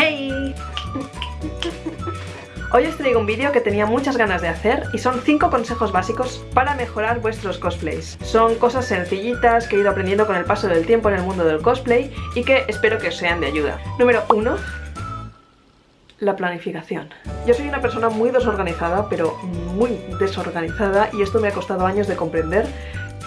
¡Hey! Hoy os traigo un vídeo que tenía muchas ganas de hacer y son 5 consejos básicos para mejorar vuestros cosplays. Son cosas sencillitas que he ido aprendiendo con el paso del tiempo en el mundo del cosplay y que espero que os sean de ayuda. Número 1 la planificación. Yo soy una persona muy desorganizada, pero muy desorganizada y esto me ha costado años de comprender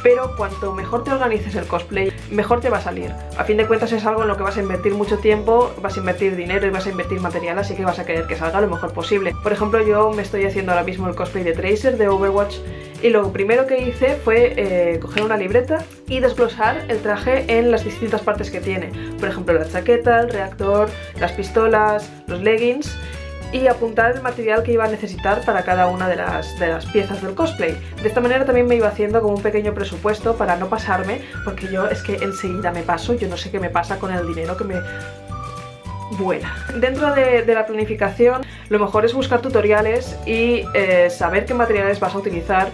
pero cuanto mejor te organices el cosplay, mejor te va a salir. A fin de cuentas es algo en lo que vas a invertir mucho tiempo, vas a invertir dinero y vas a invertir material, así que vas a querer que salga lo mejor posible. Por ejemplo, yo me estoy haciendo ahora mismo el cosplay de Tracer de Overwatch y lo primero que hice fue eh, coger una libreta y desglosar el traje en las distintas partes que tiene. Por ejemplo, la chaqueta, el reactor, las pistolas, los leggings y apuntar el material que iba a necesitar para cada una de las, de las piezas del cosplay. De esta manera también me iba haciendo como un pequeño presupuesto para no pasarme, porque yo es que enseguida me paso, yo no sé qué me pasa con el dinero que me vuela. Dentro de, la planificación lo mejor es buscar tutoriales y eh, saber qué materiales vas a utilizar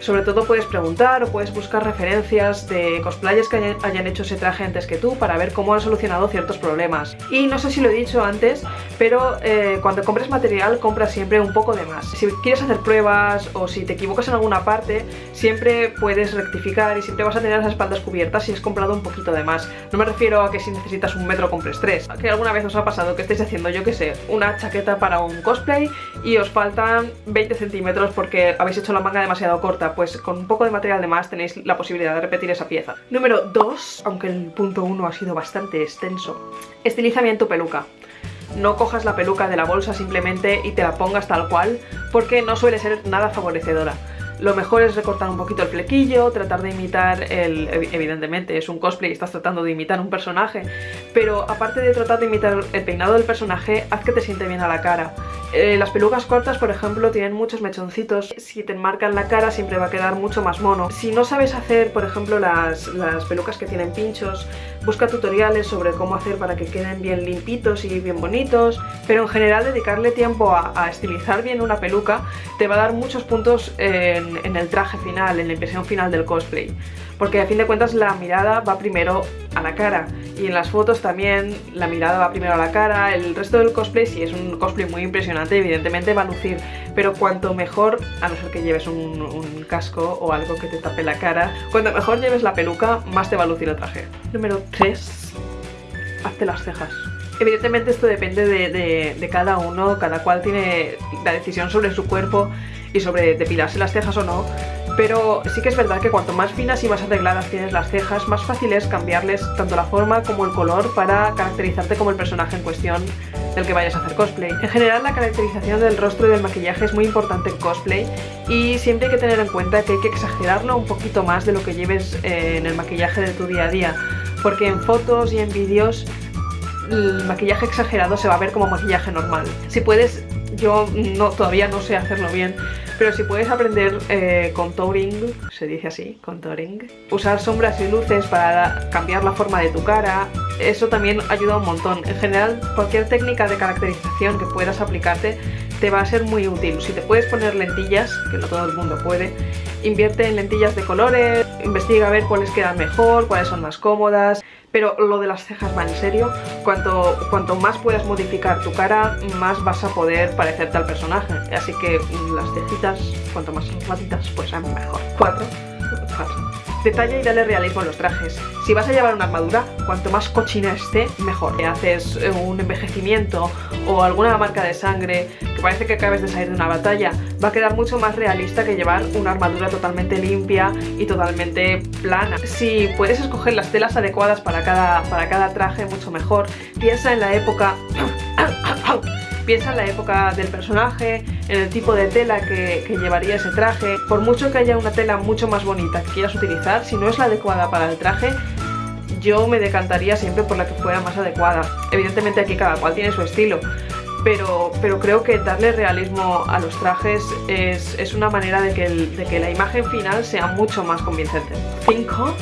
sobre todo puedes preguntar o puedes buscar referencias de cosplayers que hayan, hecho ese traje antes que tú para ver cómo han solucionado ciertos problemas. Y no sé si lo he dicho antes, pero eh, cuando compres material compra siempre un poco de más. Si quieres hacer pruebas o si te equivocas en alguna parte, siempre puedes rectificar y siempre vas a tener las espaldas cubiertas si has comprado un poquito de más. No me refiero a que si necesitas un metro compres tres. Que alguna vez os ha pasado que estéis haciendo, yo que sé, una chaqueta para un cosplay y os faltan 20 centímetros porque habéis hecho la manga demasiado corta pues con un poco de material de más tenéis la posibilidad de repetir esa pieza. Número 2, aunque el punto 1 ha sido bastante extenso, estiliza bien tu peluca. No cojas la peluca de la bolsa simplemente y te la pongas tal cual, porque no suele ser nada favorecedora. Lo mejor es recortar un poquito el flequillo, tratar de imitar el... evidentemente es un cosplay y estás tratando de imitar un personaje, pero aparte de tratar de imitar el peinado del personaje, haz que te siente bien a la cara. Eh, las pelucas cortas, por ejemplo, tienen muchos mechoncitos. Si te enmarcan la cara siempre va a quedar mucho más mono. Si no sabes hacer, por ejemplo, las, las pelucas que tienen pinchos, busca tutoriales sobre cómo hacer para que queden bien limpitos y bien bonitos. Pero en general dedicarle tiempo a, estilizar bien una peluca te va a dar muchos puntos en, en el traje final, en la impresión final del cosplay. Porque a fin de cuentas la mirada va primero a la cara y en las fotos también la mirada va primero a la cara, el resto del cosplay si es un cosplay muy impresionante evidentemente va a lucir, pero cuanto mejor, a no ser que lleves un, casco o algo que te tape la cara, cuanto mejor lleves la peluca más te va a lucir el traje. Número 3. Hazte las cejas. Evidentemente esto depende de, de, de, cada uno, cada cual tiene la decisión sobre su cuerpo y sobre depilarse las cejas o no, pero sí que es verdad que cuanto más finas y más arregladas tienes las cejas, más fácil es cambiarles tanto la forma como el color para caracterizarte como el personaje en cuestión del que vayas a hacer cosplay. En general la caracterización del rostro y del maquillaje es muy importante en cosplay y siempre hay que tener en cuenta que hay que exagerarlo un poquito más de lo que lleves eh, en el maquillaje de tu día a día, porque en fotos y en vídeos el maquillaje exagerado se va a ver como maquillaje normal. Si puedes, yo no, todavía no sé hacerlo bien, pero si puedes aprender eh, contouring, se dice así, contouring, usar sombras y luces para cambiar la forma de tu cara, eso también ayuda un montón. En general, cualquier técnica de caracterización que puedas aplicarte te va a ser muy útil. Si te puedes poner lentillas, que no todo el mundo puede, invierte en lentillas de colores, investiga a ver cuáles quedan mejor, cuáles son más cómodas, pero lo de las cejas va en serio, cuanto, cuanto más puedas modificar tu cara, más vas a poder parecerte al personaje, así que las cejitas, cuanto más ratitas, pues mejor. 4. Detalla y dale realismo a los trajes. Si vas a llevar una armadura, cuanto más cochina esté, mejor. Si haces eh, un envejecimiento o alguna marca de sangre que parece que acabes de salir de una batalla, va a quedar mucho más realista que llevar una armadura totalmente limpia y totalmente plana. Si puedes escoger las telas adecuadas para cada, para cada traje, mucho mejor. Piensa en la época... Piensa en la época del personaje, en el tipo de tela que, llevaría ese traje. Por mucho que haya una tela mucho más bonita que quieras utilizar, si no es la adecuada para el traje, yo me decantaría siempre por la que fuera más adecuada. Evidentemente aquí cada cual tiene su estilo, pero, pero, creo que darle realismo a los trajes es, es una manera de que, de que, la imagen final sea mucho más convincente. 5.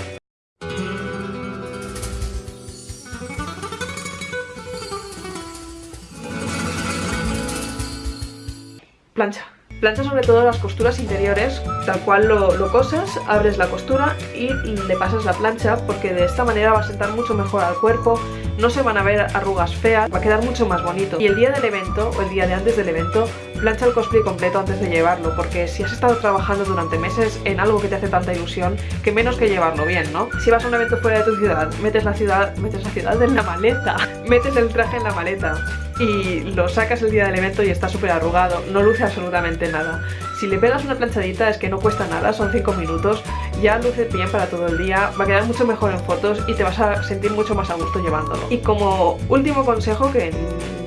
Plancha. Plancha sobre todo las costuras interiores, tal cual lo, lo, cosas, abres la costura y le pasas la plancha porque de esta manera va a sentar mucho mejor al cuerpo, no se van a ver arrugas feas, va a quedar mucho más bonito. Y el día del evento, o el día de antes del evento, plancha el cosplay completo antes de llevarlo, porque si has estado trabajando durante meses en algo que te hace tanta ilusión, que menos que llevarlo bien, ¿no? Si vas a un evento fuera de tu ciudad, metes la ciudad, metes la ciudad en la maleta, metes el traje en la maleta y lo sacas el día del evento y está súper arrugado, no luce absolutamente nada. Si le pegas una planchadita es que no cuesta nada, son 5 minutos, ya luce bien para todo el día, va a quedar mucho mejor en fotos y te vas a sentir mucho más a gusto llevándolo. Y como último consejo, que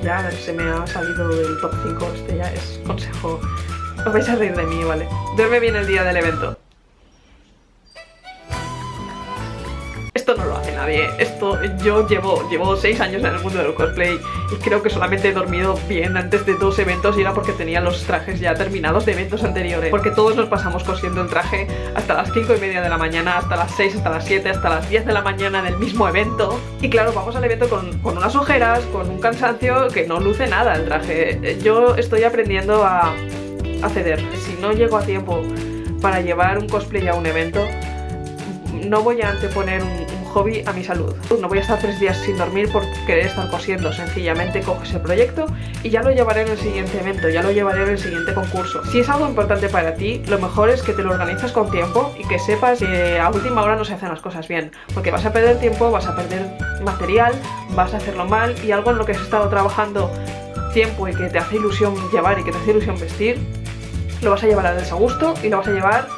ya se me ha salido del top 5, este ya es consejo, os vais a reír de mí, ¿vale? Duerme bien el día del evento. Esto no lo hace esto yo llevo, llevo 6 años en el mundo del cosplay y creo que solamente he dormido bien antes de dos eventos y era porque tenía los trajes ya terminados de eventos anteriores. Porque todos nos pasamos cosiendo el traje hasta las 5 y media de la mañana, hasta las 6, hasta las 7, hasta las 10 de la mañana del mismo evento. Y claro, vamos al evento con, con unas ojeras, con un cansancio que no luce nada el traje. Yo estoy aprendiendo a, a ceder, si no llego a tiempo para llevar un cosplay a un evento no voy a anteponer un, hobby a mi salud. No voy a estar tres días sin dormir por querer estar cosiendo, sencillamente coges el proyecto y ya lo llevaré en el siguiente evento, ya lo llevaré en el siguiente concurso. Si es algo importante para ti, lo mejor es que te lo organizas con tiempo y que sepas que a última hora no se hacen las cosas bien, porque vas a perder tiempo, vas a perder material, vas a hacerlo mal y algo en lo que has estado trabajando tiempo y que te hace ilusión llevar y que te hace ilusión vestir, lo vas a llevar al desagusto y lo vas a llevar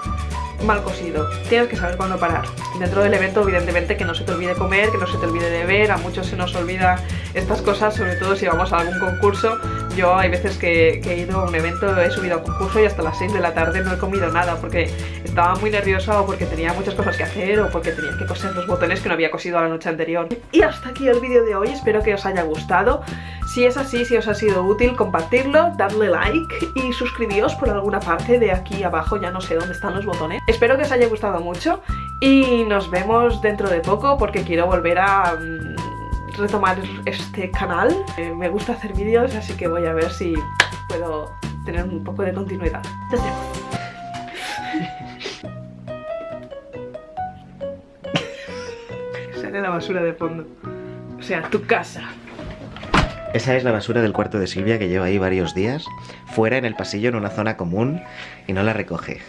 mal cosido. Tienes que saber cuándo parar. Dentro del evento, evidentemente, que no se te olvide comer, que no se te olvide de ver. A muchos se nos olvida estas cosas, sobre todo si vamos a algún concurso. Yo hay veces que, he ido a un evento, he subido a concurso y hasta las 6 de la tarde no he comido nada porque estaba muy nerviosa o porque tenía muchas cosas que hacer o porque tenía que coser los botones que no había cosido la noche anterior. Y hasta aquí el vídeo de hoy, espero que os haya gustado. Si es así, si os ha sido útil, compartirlo, darle like y suscribíos por alguna parte de aquí abajo, ya no sé dónde están los botones. Espero que os haya gustado mucho y nos vemos dentro de poco porque quiero volver a mm, retomar este canal. Eh, me gusta hacer vídeos, así que voy a ver si puedo tener un poco de continuidad. Sale la basura de fondo. O sea, tu casa. Esa es la basura del cuarto de Silvia que lleva ahí varios días, fuera en el pasillo en una zona común y no la recoge.